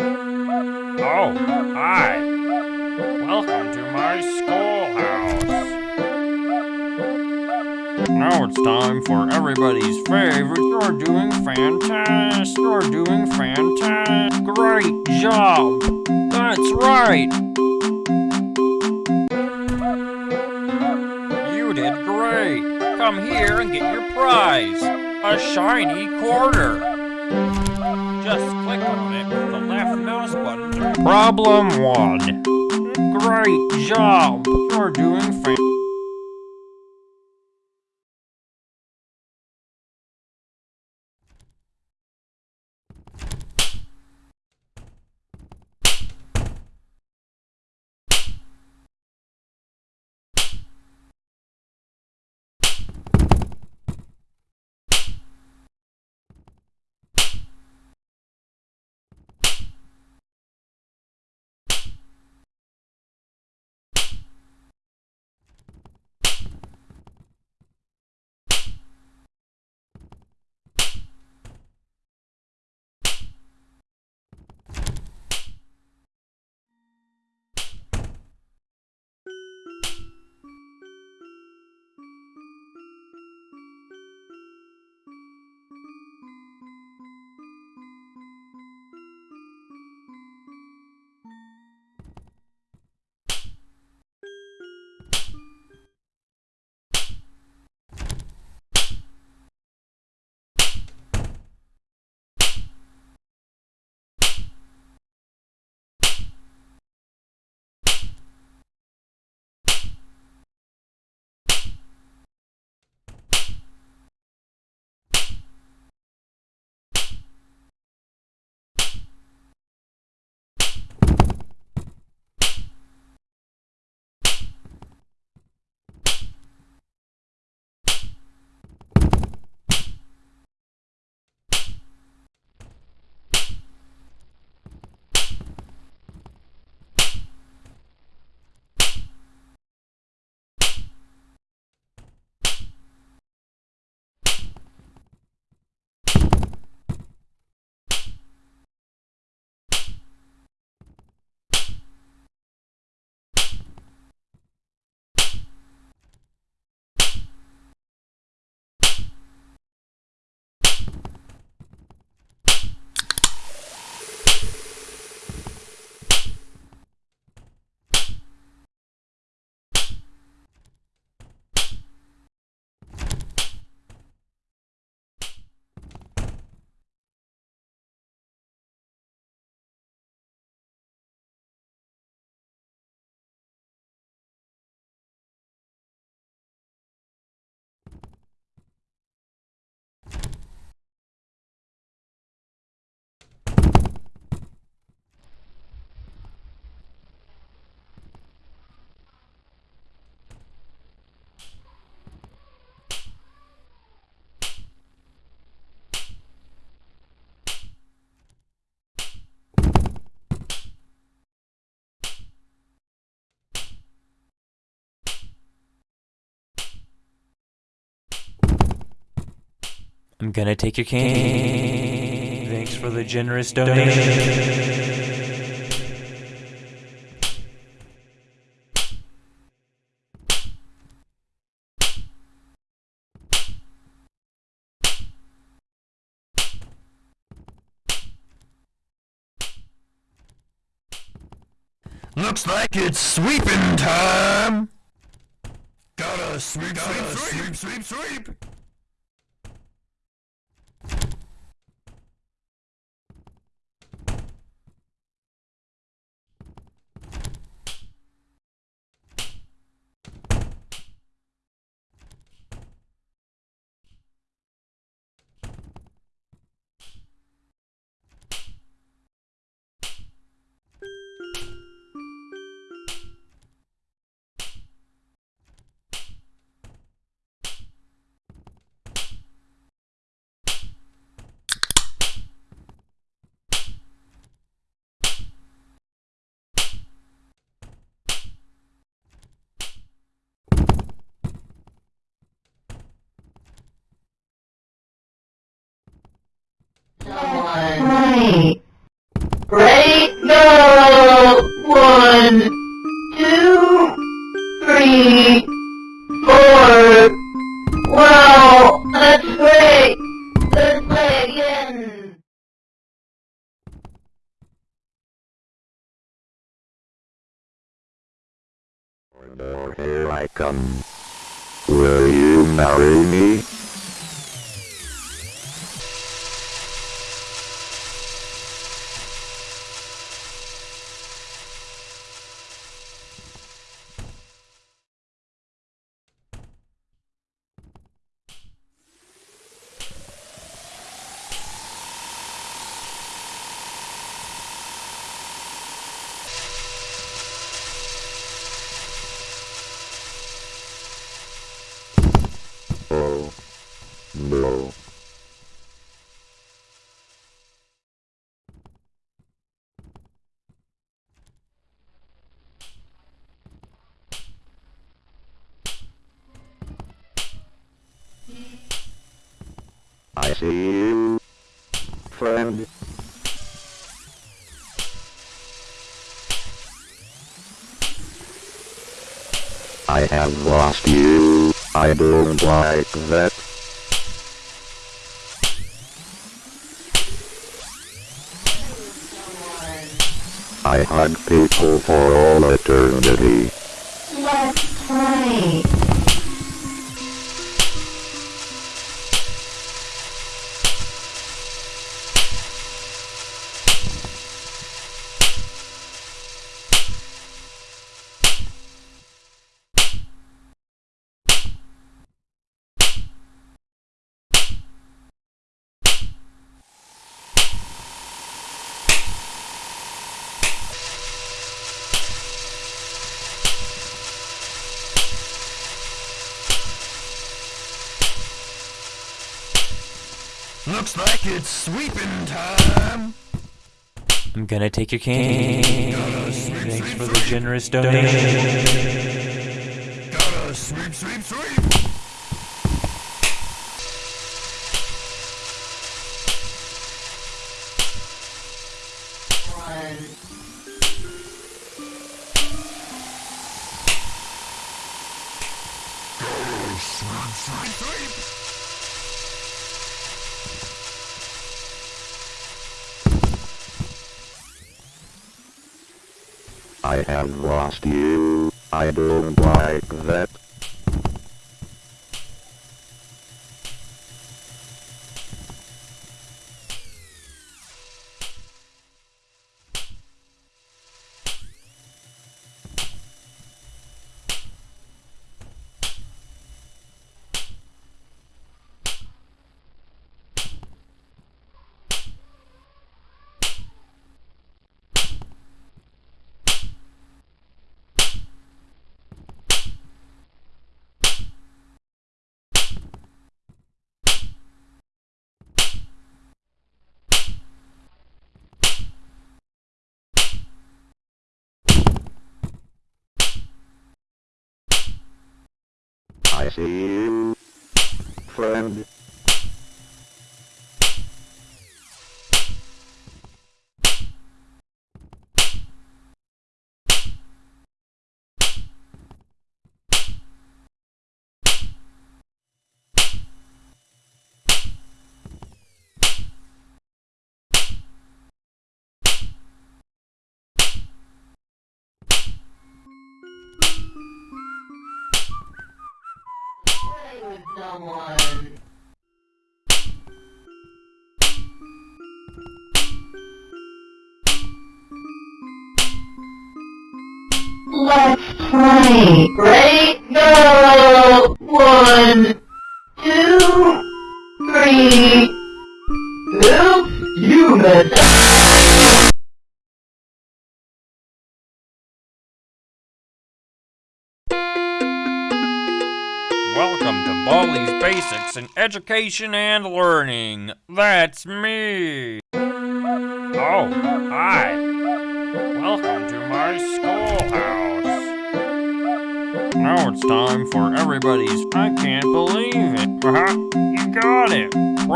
Oh, hi. Welcome to my schoolhouse. Now it's time for everybody's favorite. You're doing fantastic. You're doing fantastic. Great job. That's right. You did great. Come here and get your prize. A shiny quarter. Just click on it mouse button. Problem one. Great job. You're doing fantastic. I'm gonna take your candy. Thanks for the generous donation. Looks like it's sweeping time. Gotta sweep, gotta sweep, sweep, sweep, sweep. Here see you, friend. I have lost you. I don't like that. I hug people for all eternity. Let's play! Looks like it's sweeping time. I'm gonna take your cane. Thanks for the generous donation. I have lost you. I don't like that. I see you, friend. With someone. Let's play. Ready, education and learning. That's me. Oh, hi. Welcome to my schoolhouse. Now it's time for everybody's I can't believe it. Uh-huh. You got it.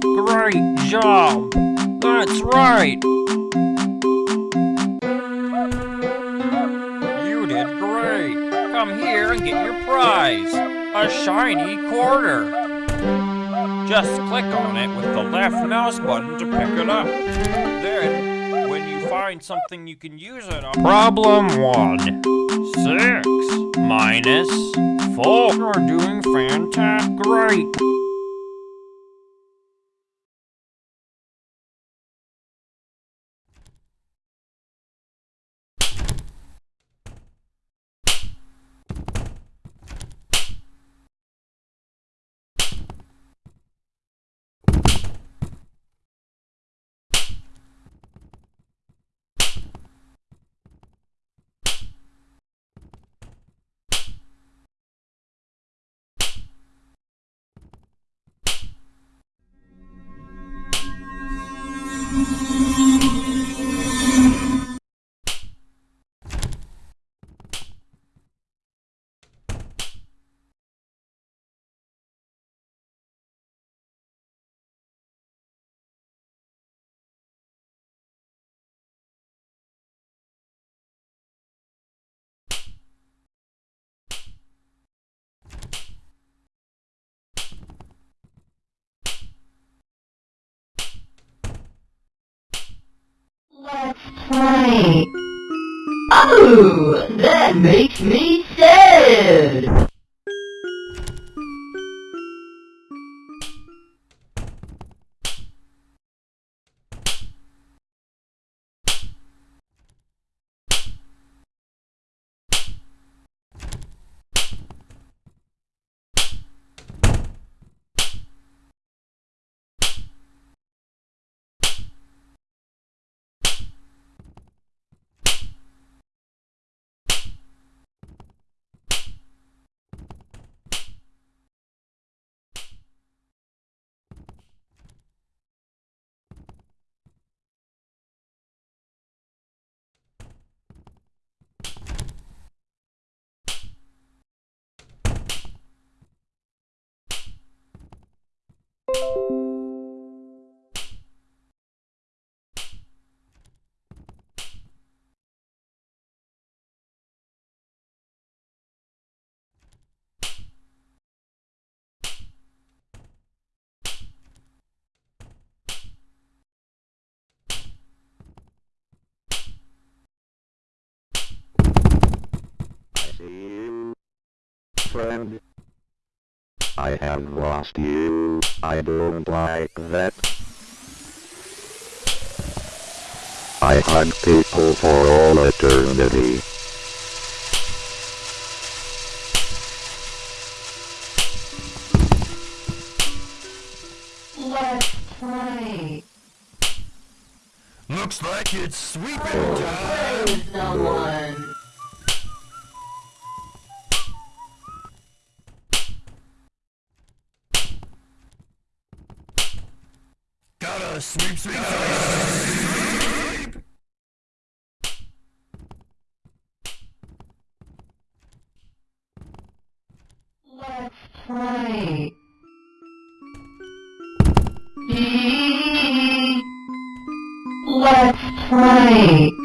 Great job. That's right. You did great. Come here and get your prize. A shiny quarter. Just click on it with the left mouse button to pick it up. Then, when you find something you can use it on. Problem 1 6 minus 4. You're doing fantastic. Great. Play. Oh, that makes me sad. See you, friend. I have lost you. I don't like that. I hug people for all eternity. Let's play. Looks like it's sweeping time. Play with someone. Gotta sweep, sweep, sweep.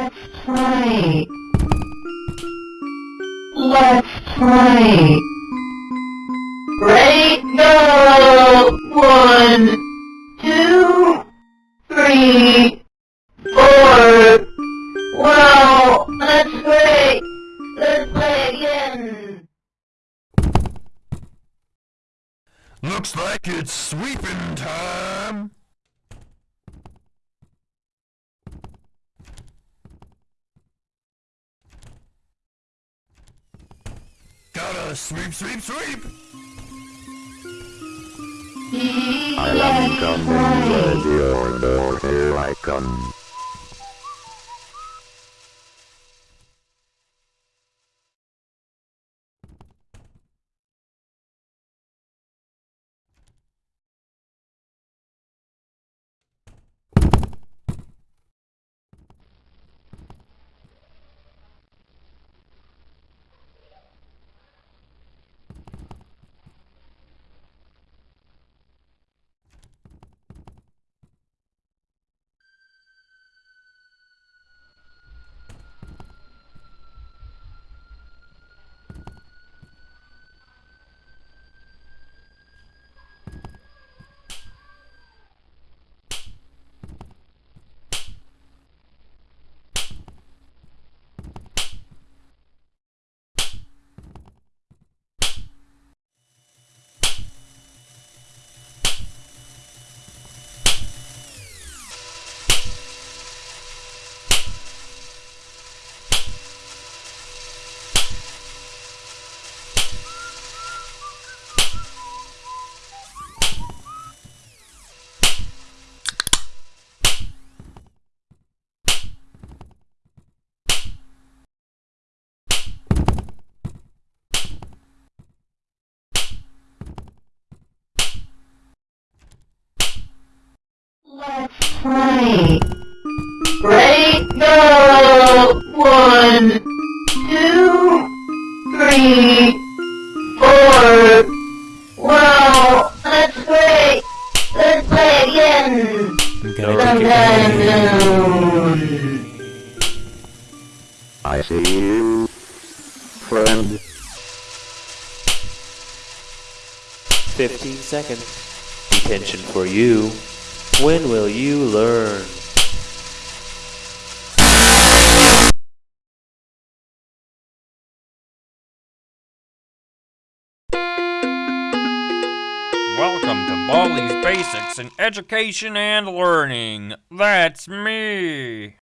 Let's play. Let's play. Ready? Go! One, two, three, four. Wow! Let's play! Let's play again! Looks like it's sweeping time! Sweep, sweep, sweep! I am coming your door, here I come. I'm gonna take your Sometime cane. soon. I see you, friend. 15 seconds. Detention for you. When will you learn? Basics in Education and Learning. That's me.